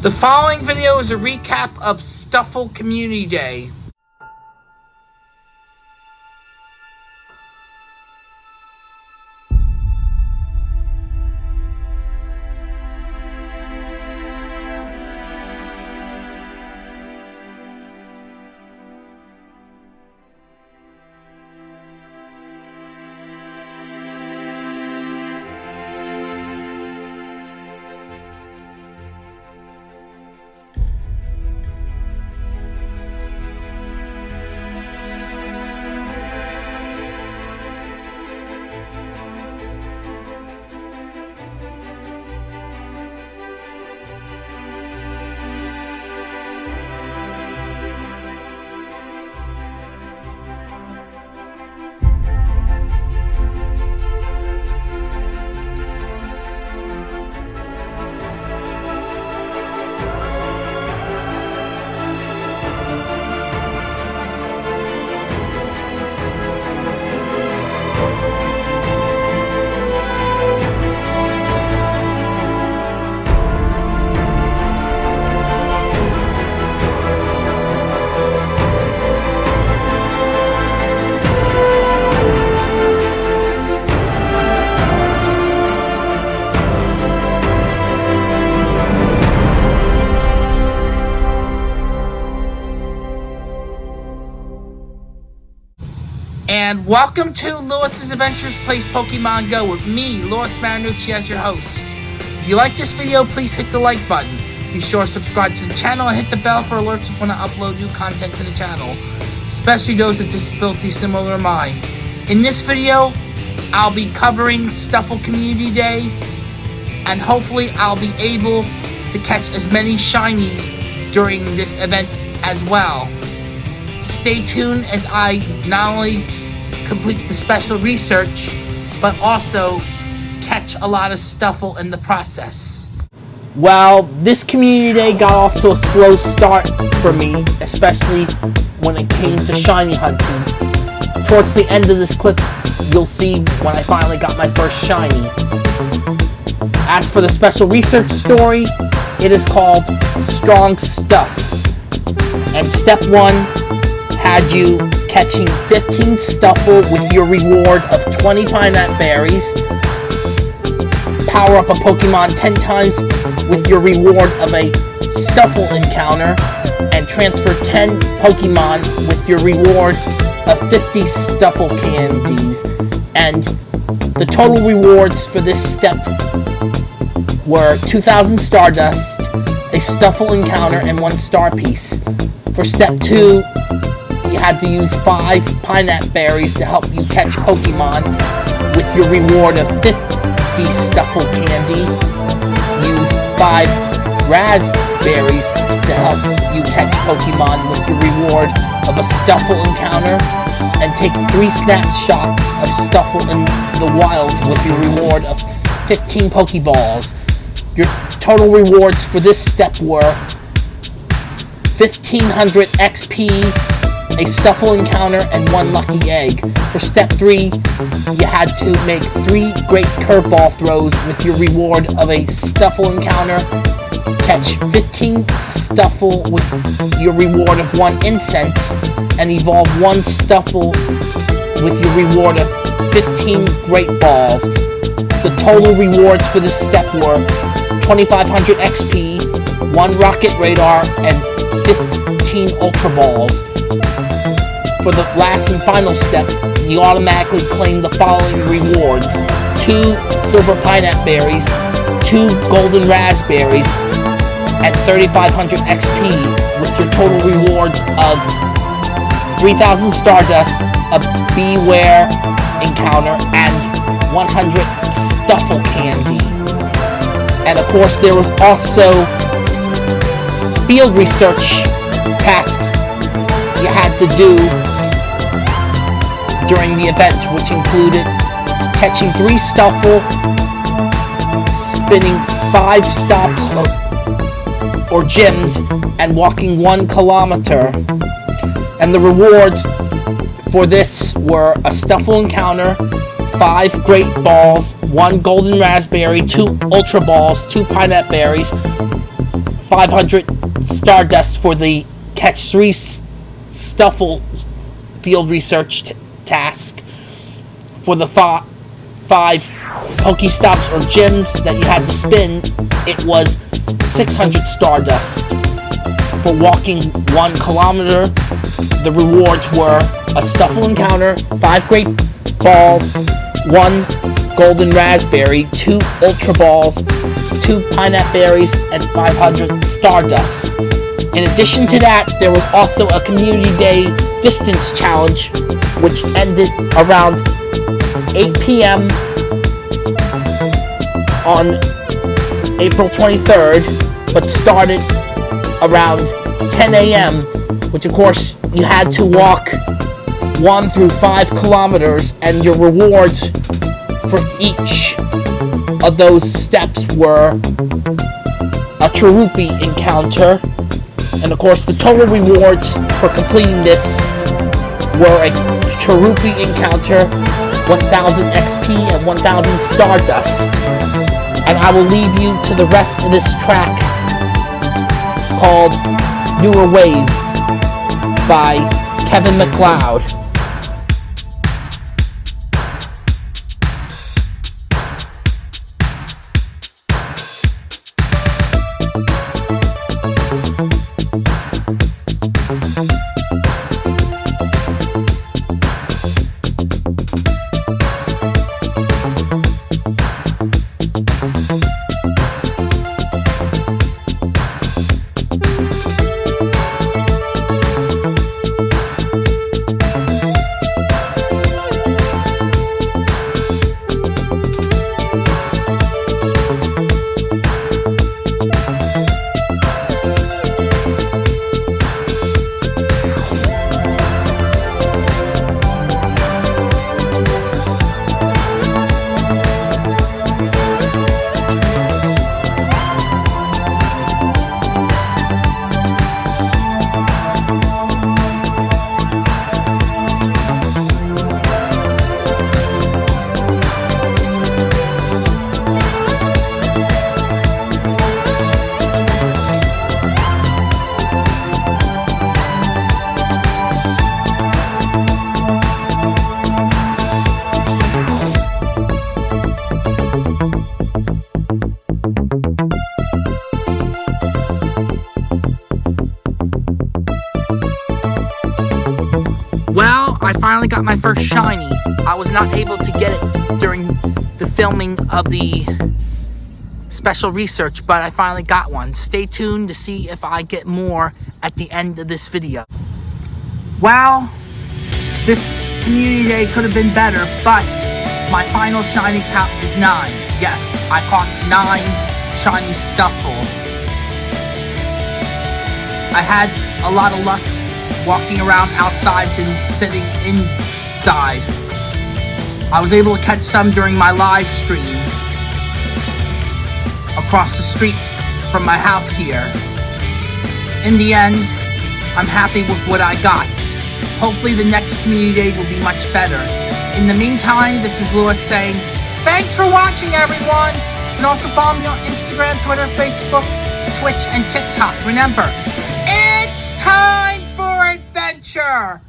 The following video is a recap of Stufful Community Day. Welcome to Lewis's Adventures Plays Pokemon Go with me, Lewis Marinucci, as your host. If you like this video, please hit the like button. Be sure to subscribe to the channel and hit the bell for alerts when I upload new content to the channel, especially those with disabilities similar to mine. In this video, I'll be covering Stufful Community Day, and hopefully I'll be able to catch as many shinies during this event as well. Stay tuned as I not only complete the special research, but also catch a lot of Stufful in the process. Well, this community day got off to a slow start for me, especially when it came to shiny hunting. Towards the end of this clip, you'll see when I finally got my first shiny. As for the special research story, it is called Strong Stuff. And step one had you catching 15 Stufful with your reward of 20 Pineapple Berries, power up a Pokemon 10 times with your reward of a Stufful encounter, and transfer 10 Pokemon with your reward of 50 Stufful candies. And the total rewards for this step were 2,000 Stardust, a Stufful encounter, and one Star Piece. For step 2, you had to use 5 Pineapple Berries to help you catch Pokemon with your reward of 50 Stufful Candy. Use 5 Raspberries to help you catch Pokemon with your reward of a Stufful encounter. And take 3 snapshots of Stufful in the wild with your reward of 15 Pokeballs. Your total rewards for this step were 1500 XP, a Stufful encounter, and one lucky egg. For step 3, you had to make 3 great curveball throws with your reward of a Stufful encounter, catch 15 Stufful with your reward of 1 incense, and evolve 1 Stufful with your reward of 15 great balls. The total rewards for this step were 2500 XP, 1 rocket radar, and 15 ultra balls. For the last and final step, you automatically claim the following rewards. 2 silver pineapple berries, 2 golden raspberries, at 3500 XP with your total rewards of 3000 Stardust, a Bewear encounter, and 100 Stufful candies. And of course, there was also field research tasks you had to do during the event, which included catching three Stufful, spinning five stops or, or gyms, and walking one kilometer. And the rewards for this were a Stufful encounter, five great balls, one golden raspberry, two ultra balls, two pineapple berries, 500 Stardust for the Catch 3 Stufful field research task. For the five Pokestops or gyms that you had to spin, it was 600 Stardust. For walking one kilometer, the rewards were a Stufful encounter, five great balls, one golden raspberry, two ultra balls, two pineapple berries, and 500 stardust. In addition to that, there was also a community day distance challenge, which ended around 8 p.m. on April 23rd, but started around 10 a.m., which of course you had to walk one through five kilometers, and your rewards for each of those steps were a Cherubi encounter, and of course the total rewards for completing this were a Cherubi encounter, 1000 XP, and 1000 Stardust. And I will leave you to the rest of this track called Newer Ways by Kevin MacLeod. Finally got my first shiny. I was not able to get it during the filming of the special research, but I finally got one. Stay tuned to see if I get more at the end of this video. Well, this community day could have been better, but my final shiny count is nine. Yes, I caught nine shiny Stufful. I had a lot of luck walking around outside than sitting inside. I was able to catch some during my live stream across the street from my house here. In the end, I'm happy with what I got. Hopefully the next community day will be much better. In the meantime, this is Lewis saying, thanks for watching everyone! Can also follow me on Instagram, Twitter, Facebook, Twitch, and TikTok. Remember, it's time! Adventure